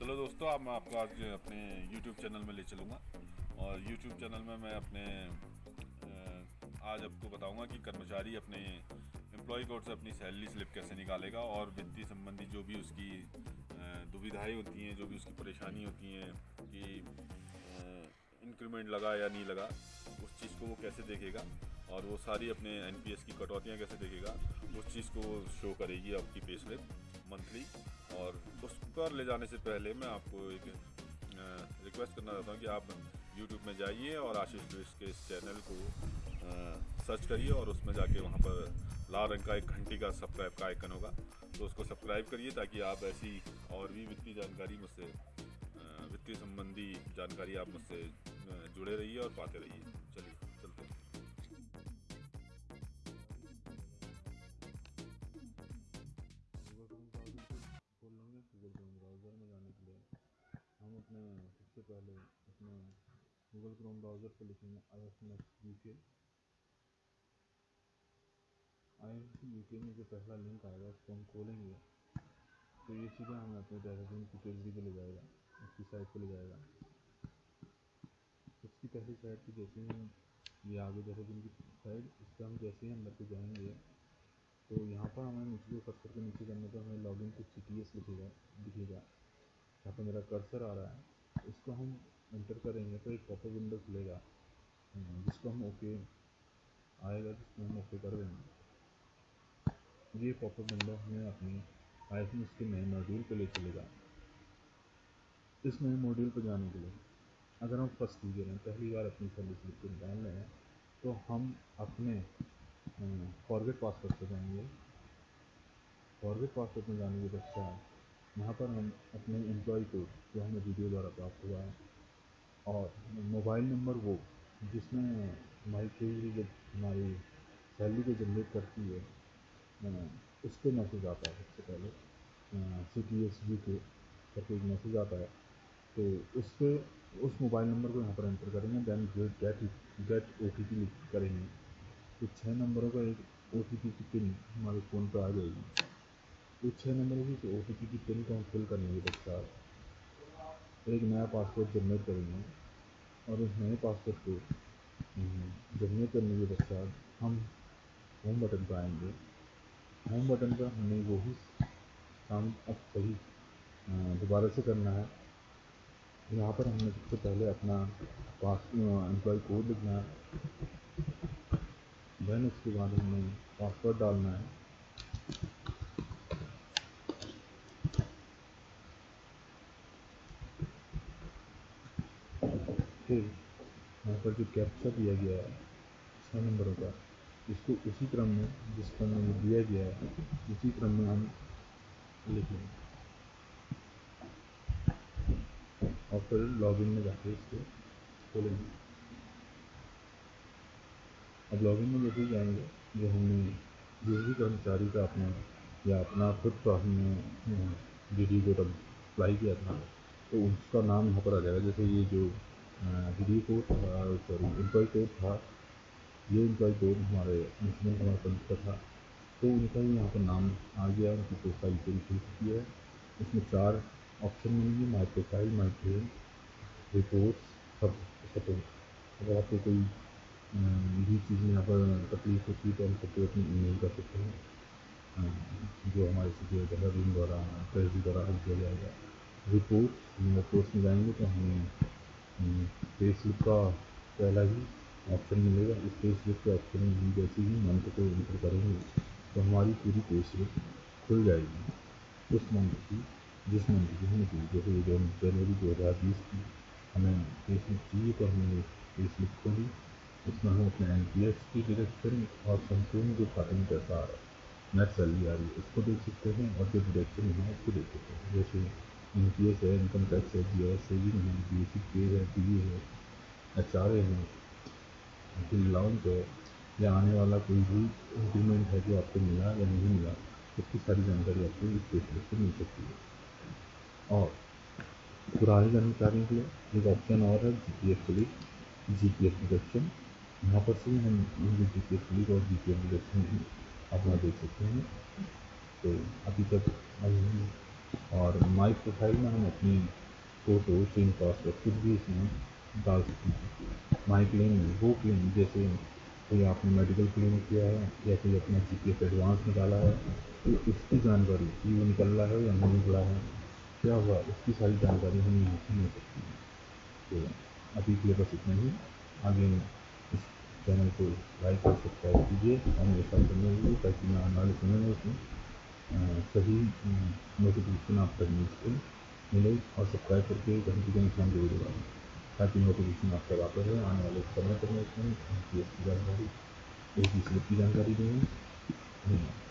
चलो दोस्तों, अब मैं आपको आज अपने YouTube चैनल में ले चलूँगा। और YouTube चैनल में मैं अपने आज आपको बताऊँगा कि कर्मचारी अपने एम्प्लॉय कोड से अपनी सैलरी स्लिप कैसे निकालेगा और वित्तीय संबंधी जो भी उसकी दुविधाएँ होती हैं, जो भी उसकी परेशानी होती हैं कि इंक्रीमेंट लगा या नहीं लगा, उस चीज़ को वो कैसे देखेगा और वो सारी अपने एनपीएस की कटौतियाँ कैसे देखेगा, उस चीज़ को शो करेगी आपकी पे स्लिप मंथली और उस पर ले जाने से पहले मैं आपको एक रिक्वेस्ट करना चाहता हूँ कि आप यूट्यूब में जाइए और आशीष ट्विस्ट के इस चैनल को सर्च करिए और उसमें जाके वहाँ पर लाल रंग का एक घंटी का सब्सक्राइब का आइकन होगा। तो उसको सब्सक्राइब करिए ताकि आप ऐसी और भी वित्तीय जानकारी मुझसे वित्तीय संबंधी जानकारी आप मुझसे जुड़े रहिए और पाते रहिए। पहले अपने गूगल क्रोम ब्राउज़र पर लिखेंगे आई एफ़ एस यू के आई एफ़ यू के में जो पहला लिंक आएगा उसको हम खोलेंगे। तो ये सीधा हमें अपने देहरादून की पेजरी पर ले जाएगा, उसकी साइट पर ले जाएगा। उसकी पहली साइट पर जैसे ही ये आगे देहरादून की साइड इस पर हम जैसे ही अंदर को जाएँगे तो यहाँ पर हमें नीचे जो कर्सर के नीचे करने पर हमें login to C T S लिखेगा, दिखेगा। यहाँ पर मेरा कर्सर आ रहा है। इसको हम इंटर करेंगे तो एक पॉपअप विंडो खुलेगा। हम्म, जिसको हम ओके आएगा जिसको हम ओके कर देंगे। ये पॉपअप विंडो हमें अपनी आई एफ़ के नए मॉड्यूल पे ले चलेगा। इस नए मॉड्यूल पर जाने के लिए अगर हम फ़र्स्ट यूज़र हैं पहली बार अपनी सर्विस लिख निकाल रहे हैं तो हम अपने फॉरगेट पासवर्ड पर जाएँगे। फॉरगेट पासवर्ड में जाने के पश्चात यहाँ पर हम अपने एम्प्लॉय कोड जो हमें वीडियो द्वारा प्राप्त हुआ है। और मोबाइल नंबर वो, जिसमें हमारी ट्रेजरी जब हमारी सैलरी को जनरेट करती है उस पर मैसेज आता है सबसे पहले। सी टी एस जी के करके एक मैसेज आता है। तो उस पर उस मोबाइल नंबर को यहाँ पर एंटर करेंगे then get get O T P करेंगे तो छः नंबरों का एक ओ टी पी की पिन हमारे फ़ोन पर आ जाएगी। तो छः नंबरों की ओ टी पी की पिन को हम फिल करने के पश्चात एक नया पासवर्ड जनरेट करेंगे। और उस नए पासवर्ड को जनरेट करने के पश्चात हम होम बटन पर आएँगे। होम बटन पर हमें वही काम अब सही दोबारा से करना है। यहाँ पर हमने सबसे पहले अपना पास एम्प्लॉय कोड लिखना है। देन उसके बाद हमें पासवर्ड डालना है। फिर यहाँ पर जो कैप्चा दिया गया है छः नंबरों का, इसको उसी क्रम में जिस क्रम में दिया गया है, उसी क्रम में हम लिखेंगे और फिर लॉगिन में जाके इसको खोलेंगे। अब लॉगिन में जैसे जाएँगे जो हमने जो भी कर्मचारी का अपना, या अपना खुद का हमने डी डी कोड अप्लाई किया था तो उसका नाम यहाँ पर आ जाएगा। जैसे ये जो डी डी कोड था सॉरी एम्प्लॉय कोड था। ये एम्प्लॉय कोड हमारे म्यूनसिपल कुमार पंत का था। तो उनका ही यहाँ पर नाम आ गया, उनकी प्रोफ़ाइल पूरी खुल चुकी है। इसमें चार ऑप्शन मिलेंगे my profile my train report सब सपोर्ट अगर आपको कोई भी चीज़ में यहाँ पर तकलीफ़ होती है तो हम सबको अपनी ईमेल कर सकते हैं। जो हमारे से देहरादून द्वारा, ट्रेजरी द्वारा हल किया जाएगा। रिपोर्ट रिपोर्ट्स में जाएँगे तो हमें स्लिप का पहला ही ऑप्शन मिलेगा। इस स्लिप के ऑप्शन में हम जैसे ही मंथ को इंटर करेंगे तो हमारी पूरी स्लिप खुल जाएगी। उस मंथ की, जिस मंथ की हमें चाहिए जैसे जनवरी दो हज़ार बीस की हमें स्लिप चाहिए तो हमने स्लिप खोली। उसमें हम अपने एन पी एस की डिरेक्शन और संपूर्ण जो खाते पैसा आ रहा है नेट सैलरी आ रही है, उसको देख सकते हैं और जो डिरेक्शन है, उसको देख सकते हैं। जैसे एन पी एस है इनकम टैक्स है जी एस सेविंग है बी एस पे है वी है एच आर ए है फिर अलाउंस है या आने वाला कोई भी इंक्रीमेंट है जो आपको मिला या नहीं मिला, उसकी सारी जानकारी आपको इस पेपर से मिल सकती है। और पुराने जानकारियों के लिए एक ऑप्शन और है G P F click G P F deduction यहाँ पर से हम जी के फ्लिक और जी के भी अपना देख सकते हैं। तो अभी तक और माई प्रोफ़ाइल में हम अपनी फ़ोटो सिम पासवर्ड कुछ भी इसमें डाल सकते हैं। माई क्लेम वो क्लेम जैसे कोई आपने मेडिकल क्लेम किया है, या कोई अपना जी पी एफ़ एडवांस निकाला है तो इसकी जानकारी कि वो निकल रहा है या नहीं निकला है, क्या हुआ इसकी सारी जानकारी हम यहाँ से मिल सकती है। तो अभी के लिए बस इतना ही। आगे इस चैनल को लाइक और सब्सक्राइब कीजिए, और मेरे साथ बने ताकि मैं आने वाले समय में उसमें सही नोटिफिकेशन आप तक मिल सके, मिले और सब्सक्राइब करके कहीं भी कहीं फ़ोन ज़रूर दबाएँ ताकि नोटिफिकेशन आप तक आते रहे, आने वाले समय पर मैं उसमें की जानकारी एक की जानकारी देंगे धन्यवाद।